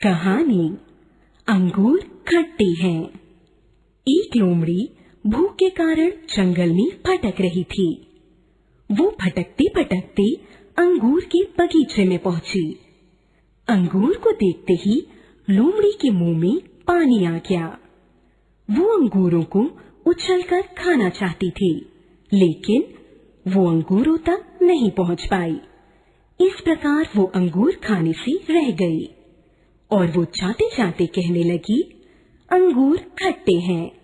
कहानी अंगूर खट्टे हैं। एक लोमड़ी भूख के कारण जंगल में भटक रही थी। वो भटकते भटकते अंगूर के बगीचे में पहुँची। अंगूर को देखते ही लोमड़ी के मुँह में पानी आ गया। वो अंगूरों को उछलकर खाना चाहती थी, लेकिन वो अंगूरों तक नहीं पहुँच पाई। इस प्रकार वो अंगूर खाने से रह गई। और वो चाहते चाहते कहने लगी अंगूर खट्टे हैं।